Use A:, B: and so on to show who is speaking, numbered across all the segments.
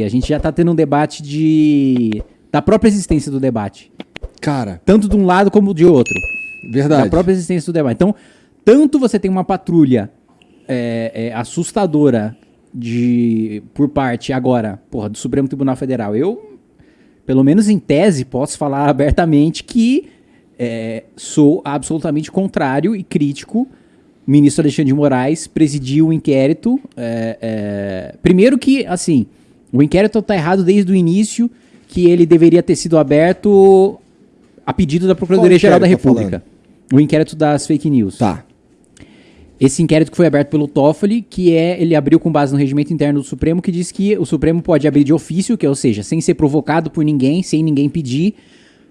A: A gente já tá tendo um debate de da própria existência do debate.
B: Cara,
A: Tanto de um lado como de outro.
B: verdade.
A: Da própria existência do debate. Então, tanto você tem uma patrulha é, é, assustadora de por parte agora, porra, do Supremo Tribunal Federal. Eu, pelo menos em tese, posso falar abertamente que é, sou absolutamente contrário e crítico. O ministro Alexandre de Moraes presidiu o inquérito. é, é, primeiro que, assim, o inquérito está errado desde o início, que ele deveria ter sido aberto a pedido da Procuradoria-Geral da
B: tá
A: República. O inquérito das fake news.
B: Tá.
A: Esse inquérito que foi aberto pelo Toffoli, que é, ele abriu com base no regimento interno do Supremo, que diz que o Supremo pode abrir de ofício, que é, ou seja, sem ser provocado por ninguém, sem ninguém pedir,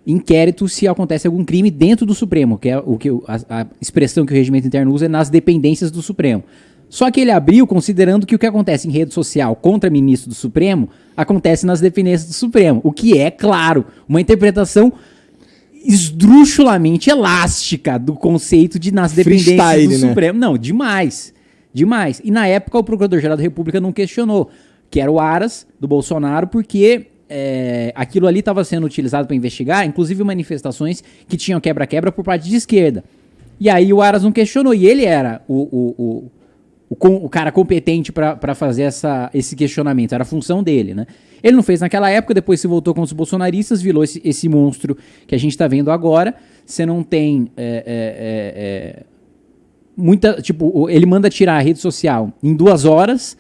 A: inquérito se acontece algum crime dentro do Supremo, que é o que a, a expressão que o regimento interno usa é nas dependências do Supremo. Só que ele abriu considerando que o que acontece em rede social contra ministro do Supremo acontece nas dependências do Supremo, o que é, claro, uma interpretação esdrúxulamente elástica do conceito de nas dependências
B: Freestyle,
A: do
B: né?
A: Supremo. Não, demais. Demais. E na época o Procurador-Geral da República não questionou, que era o Aras do Bolsonaro, porque é, aquilo ali estava sendo utilizado para investigar, inclusive manifestações que tinham quebra-quebra por parte de esquerda. E aí o Aras não questionou, e ele era o, o, o, o, com- o cara competente para fazer essa, esse questionamento, era a função dele, né? Ele não fez naquela época, depois se voltou com os bolsonaristas, virou esse, esse monstro que a gente está vendo agora. Você não tem é, é, é, é, muita. Tipo, ele manda tirar a rede social em duas horas,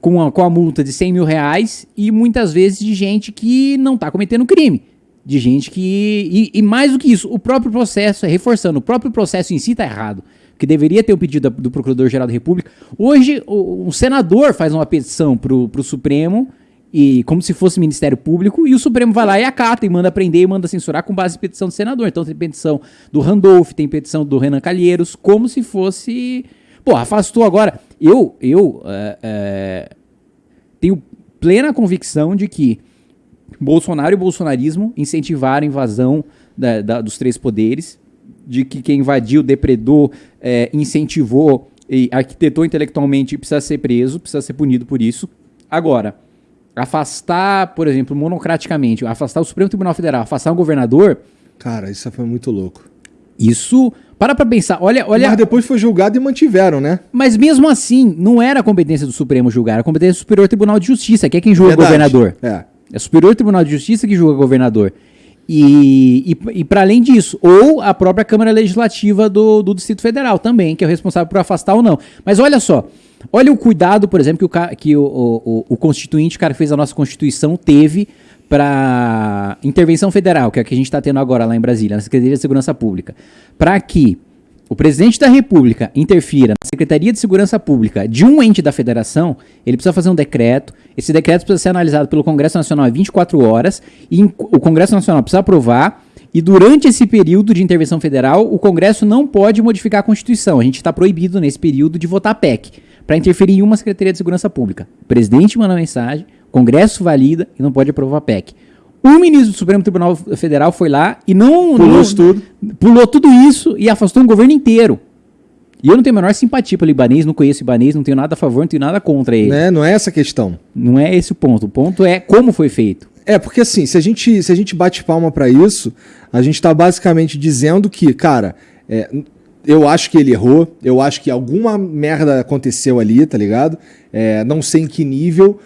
A: com a, com a multa de 100 mil reais, e muitas vezes de gente que não está cometendo crime. De gente que. E, e mais do que isso, o próprio processo, reforçando, o próprio processo em si está errado. Que deveria ter o pedido do Procurador-Geral da República. Hoje, um senador faz uma petição para o Supremo, e como se fosse Ministério Público, e o Supremo vai lá e acata e manda prender e manda censurar com base em petição do senador. Então tem petição do Randolph, tem petição do Renan Calheiros, como se fosse. Pô, afastou agora. Eu, eu é, é, tenho plena convicção de que Bolsonaro e bolsonarismo incentivaram a invasão da- da- dos três poderes, de que quem invadiu, depredou, é, incentivou e arquitetou intelectualmente precisa ser preso, precisa ser punido por isso. Agora, afastar, por exemplo, monocraticamente, afastar o Supremo Tribunal Federal, afastar um governador,
B: Cara, isso foi muito louco.
A: isso. Para pra pensar, olha, olha.
B: Mas depois foi julgado e mantiveram, né?
A: Mas mesmo assim, não era a competência do Supremo julgar, era a competência do Superior Tribunal de Justiça, que é quem julga o
B: Verdade.
A: governador.
B: É.
A: É o Superior Tribunal de Justiça que julga o governador. E, e, e para além disso, ou a própria Câmara Legislativa do, do Distrito Federal também, que é o responsável por afastar ou não. Mas olha só, olha o cuidado, por exemplo, que o, que o, o- o constituinte, o cara que fez a nossa Constituição, teve para intervenção federal, que é a que a gente está tendo agora lá em Brasília, na Secretaria de Segurança Pública, para que o presidente da República interfira na Secretaria de Segurança Pública de um ente da federação, ele precisa fazer um decreto. Esse decreto precisa ser analisado pelo Congresso Nacional em 24 horas e o Congresso Nacional precisa aprovar. E durante esse período de intervenção federal, o Congresso não pode modificar a Constituição. A gente está proibido nesse período de votar PEC para interferir em uma Secretaria de Segurança Pública. O presidente manda mensagem, o Congresso valida e não pode aprovar PEC. O ministro do Supremo Tribunal Federal foi lá e não.
B: Pulou
A: não-
B: tudo.
A: Pulou tudo isso e afastou um governo inteiro. E eu não tenho a menor simpatia pelo Ibanês, não conheço o Ibanês, não tenho nada a favor, não tenho nada contra ele.
B: Né? Não é essa a questão.
A: Não é esse o ponto. O ponto é como foi feito.
B: É, porque assim, se a gente, se a gente bate palma pra isso, a gente tá basicamente dizendo que, cara, é, eu acho que ele errou, eu acho que alguma merda aconteceu ali, tá ligado? É, não sei em que nível.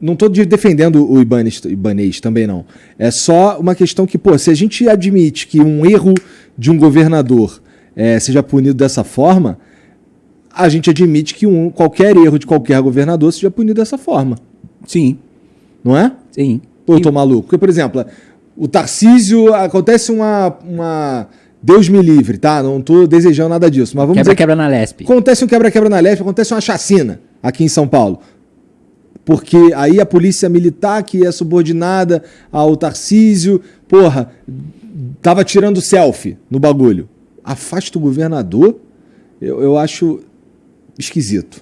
B: Não de- defendendo o Ibanez, Ibanez também não. É só uma questão que, pô, se a gente admite que um erro de um governador é, seja punido dessa forma, a gente admite que um, qualquer erro de qualquer governador seja punido dessa forma,
A: Sim,
B: não é?
A: sim.
B: Ou eu tô maluco? Porque, por exemplo, o Tarcísio, acontece uma, uma. Deus me livre, tá? Não tô desejando nada disso. Mas vamos
A: Quebra-quebra na Lesp.
B: acontece um quebra-quebra na leste, acontece uma chacina aqui em São Paulo. Porque aí a polícia militar, que é subordinada ao Tarcísio, porra, tava tirando selfie no bagulho. Afasta o governador, eu, eu acho esquisito,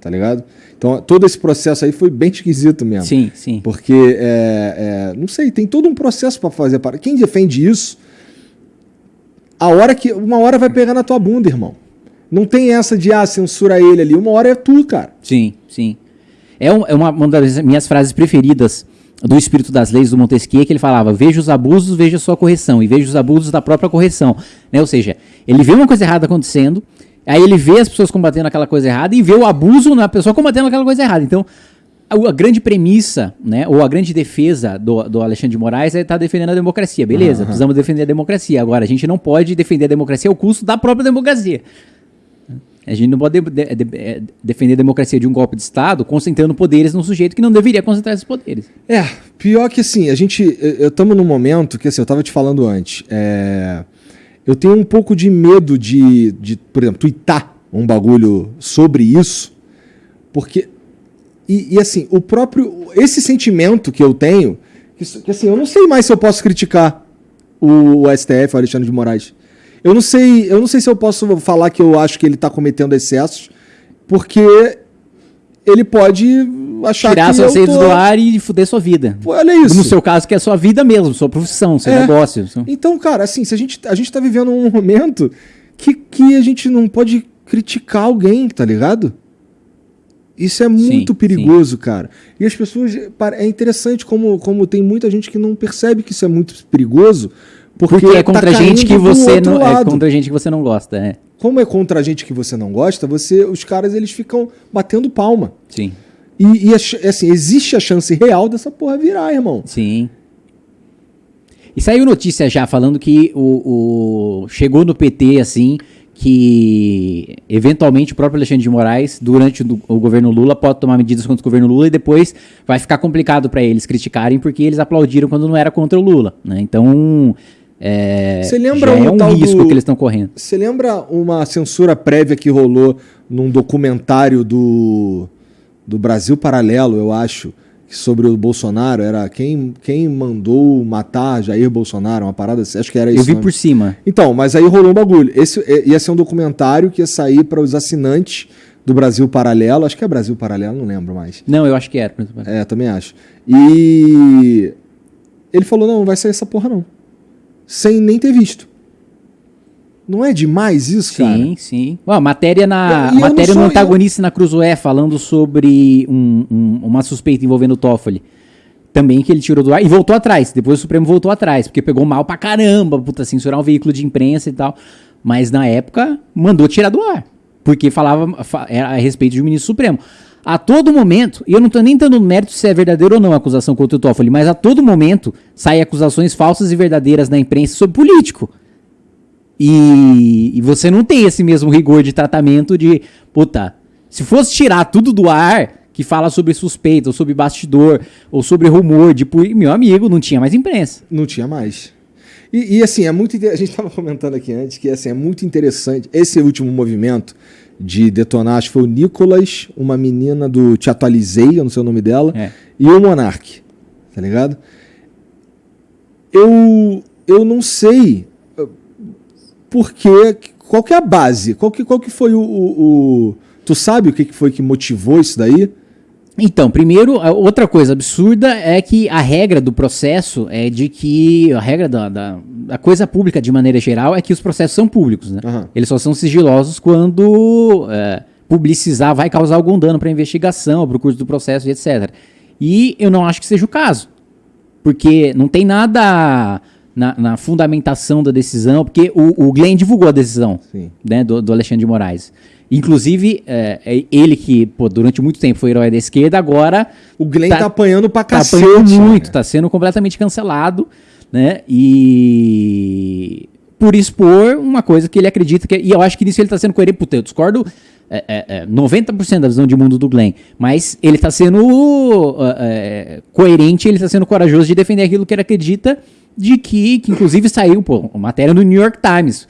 B: tá ligado? Então todo esse processo aí foi bem esquisito mesmo.
A: Sim, sim.
B: Porque, é, é, não sei, tem todo um processo para fazer. Para quem defende isso, a hora que uma hora vai pegar na tua bunda, irmão. Não tem essa de ah, censura ele ali. Uma hora é tu, cara.
A: Sim, sim. É, um, é uma, uma das minhas frases preferidas do espírito das leis do Montesquieu, que ele falava: veja os abusos, veja a sua correção, e veja os abusos da própria correção. Né? Ou seja, ele vê uma coisa errada acontecendo, aí ele vê as pessoas combatendo aquela coisa errada e vê o abuso na pessoa combatendo aquela coisa errada. Então, a, grande premissa, né, ou a grande defesa do, do Alexandre de Moraes é estar tá defendendo a democracia. Beleza, uhum. precisamos defender a democracia. Agora, a gente não pode defender a democracia ao custo da própria democracia. A gente não pode de, de, de, é, defender a democracia de um golpe de Estado concentrando poderes num sujeito que não deveria concentrar esses poderes.
B: É, pior que assim, a gente. Estamos num momento que, assim, eu estava te falando antes. É, eu tenho um pouco de medo de, de, por exemplo, tweetar um bagulho sobre isso, porque. E, e assim, o próprio. Esse sentimento que eu tenho, que, que assim, eu não sei mais se eu posso criticar o, o STF, o Alexandre de Moraes. Eu não sei, eu não sei se eu posso falar que eu acho que ele está cometendo excessos, porque ele pode achar
A: Tirar
B: que
A: suas redes tô... do ar e fuder sua vida.
B: Pô, olha isso.
A: No seu caso, que é sua vida mesmo, sua profissão, seu é. negócio.
B: Então, cara, assim, se a gente, a gente tá vivendo um momento que, que a gente não pode criticar alguém, tá ligado? Isso é muito sim, perigoso, sim. cara. E as pessoas. É interessante como, como tem muita gente que não percebe que isso é muito perigoso, porque, Porque é
A: contra tá gente que você não é contra gente que você não gosta, é.
B: Como é contra gente que você não gosta, você os caras eles ficam batendo palma.
A: Sim.
B: E, e assim, existe a chance real dessa porra virar, irmão.
A: Sim. E saiu notícia já falando que o, o chegou no PT assim que eventualmente o próprio Alexandre de Moraes, durante o, o, governo Lula, pode tomar medidas contra o governo Lula e depois vai ficar complicado para eles criticarem porque eles aplaudiram quando não era contra o Lula. Né? Então é,
B: Você lembra um,
A: é um risco do... que eles estão correndo.
B: Você lembra uma censura prévia que rolou num documentário do, do Brasil Paralelo, eu acho, sobre o Bolsonaro? Era quem, quem mandou matar Jair Bolsonaro, uma parada assim, acho que era isso.
A: Eu vi por cima.
B: Então, mas aí rolou um bagulho. Esse ia ser um documentário que ia sair para os assinantes do Brasil Paralelo, acho que é Brasil Paralelo, não lembro mais.
A: Não, eu acho que era.
B: É, também acho. E ele falou: não, não vai sair essa porra não sem nem ter visto. Não é demais isso,
A: sim,
B: cara?
A: Sim, sim. A matéria, na, e, matéria no antagonista eu... na Cruzoé falando sobre um, um, uma suspeita envolvendo o Toffoli. Também que ele tirou do ar e voltou atrás. Depois o Supremo voltou atrás, porque pegou mal pra caramba, puta, censurar um veículo de imprensa e tal. Mas na época mandou tirar do ar. Porque falava era a respeito de um ministro supremo. A todo momento, e eu não estou nem dando mérito se é verdadeiro ou não a acusação contra o Toffoli, mas a todo momento saem acusações falsas e verdadeiras na imprensa sobre político. E, e, você não tem esse mesmo rigor de tratamento de, puta, se fosse tirar tudo do ar que fala sobre suspeita, ou sobre bastidor, ou sobre rumor, de meu amigo, não tinha mais imprensa.
B: Não tinha mais. E, e assim, é muito a gente estava comentando aqui antes que assim, é muito interessante esse último movimento de detonar, acho que foi o Nicolas, uma menina do Te Atualizei, eu não sei o nome dela, é. e o Monark, tá ligado? Eu, eu não sei uh, porque, qual que é a base, qual que, qual que foi o, o, o Tu sabe o que foi que motivou isso daí?
A: Então, primeiro, outra coisa absurda é que a regra do processo é de que a regra da, da, da coisa pública de maneira geral é que os processos são públicos, né? Uhum. Eles só são sigilosos quando é, publicizar vai causar algum dano para a investigação, para o curso do processo e etc. E eu não acho que seja o caso, porque não tem nada na, na fundamentação da decisão, porque o, o Glenn divulgou a decisão né, do, do Alexandre de Moraes. Inclusive, é, é ele que, pô, durante muito tempo foi herói da esquerda, agora.
B: O Glenn tá, tá apanhando pra tá cacete.
A: Tá apanhando muito, né? tá sendo completamente cancelado, né? E. Por expor uma coisa que ele acredita que. E eu acho que nisso ele tá sendo coerente. Puta, eu discordo é, é, é, 90% da visão de mundo do Glenn. Mas ele está sendo é, coerente, ele está sendo corajoso de defender aquilo que ele acredita, de que, que inclusive saiu, pô, matéria no New York Times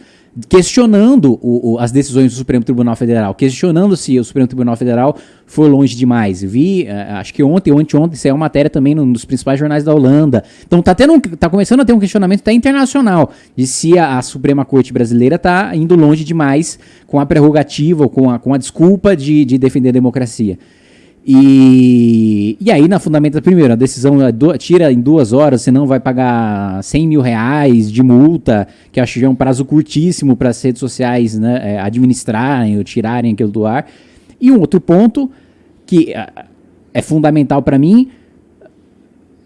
A: questionando o, o, as decisões do Supremo Tribunal Federal, questionando se o Supremo Tribunal Federal foi longe demais. Vi, uh, acho que ontem ou anteontem, isso é uma matéria também num dos principais jornais da Holanda. Então tá, tendo um, tá começando a ter um questionamento até internacional de se a, a Suprema Corte Brasileira está indo longe demais com a prerrogativa, ou com a, com a desculpa de, de defender a democracia. E, e aí, na fundamenta, primeiro, a decisão é do, tira em duas horas, você não vai pagar 100 mil reais de multa, que acho que é um prazo curtíssimo para as redes sociais né, é, administrarem ou tirarem aquilo do ar. E um outro ponto, que é fundamental para mim.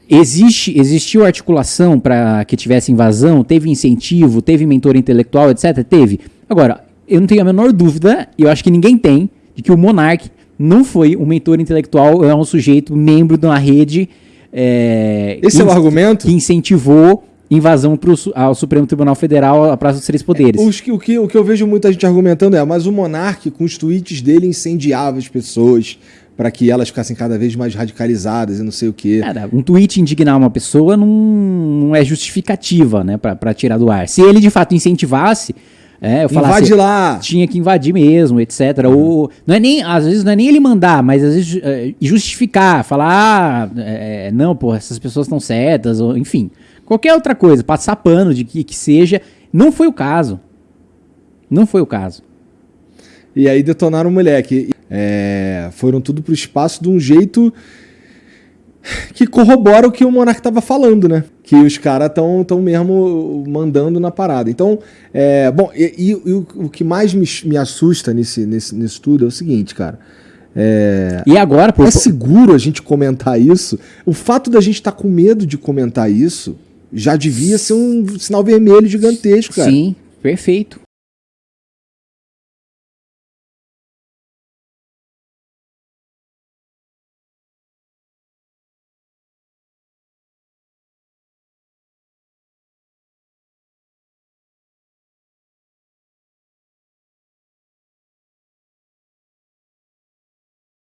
A: Existe, existiu articulação para que tivesse invasão? Teve incentivo? Teve mentor intelectual, etc? Teve. Agora, eu não tenho a menor dúvida, e eu acho que ninguém tem, de que o Monark não foi um mentor intelectual, é um sujeito membro de uma rede. É,
B: Esse é o argumento?
A: Que incentivou invasão pro, ao Supremo Tribunal Federal, a Praça dos Três Poderes.
B: É, o, que, o que eu vejo muita gente argumentando é, mas o Monark, com os tweets dele, incendiava as pessoas para que elas ficassem cada vez mais radicalizadas e não sei o quê.
A: Cara, um tweet indignar uma pessoa não, não é justificativa, né, para tirar do ar. Se ele de fato incentivasse, é, eu
B: Invade lá!
A: Tinha que invadir mesmo, etc. Uhum. Ou, não é nem, às vezes não é nem ele mandar, mas às vezes é, justificar, falar, ah, é, não, pô, essas pessoas estão certas, ou, enfim. Qualquer outra coisa, passar pano de que, que seja. Não foi o caso. Não foi o caso.
B: E aí detonaram o moleque. É, foram tudo pro espaço de um jeito que corrobora o que o Monark estava falando, né? Que os caras estão tão mesmo mandando na parada. Então, é, bom, e, e, o, o, que mais me, me assusta nesse, nesse, nesse tudo é o seguinte, cara. É,
A: e agora,
B: pô, é seguro a gente comentar isso? O fato da gente estar tá com medo de comentar isso já devia ser um sinal vermelho gigantesco, cara.
A: Sim, perfeito.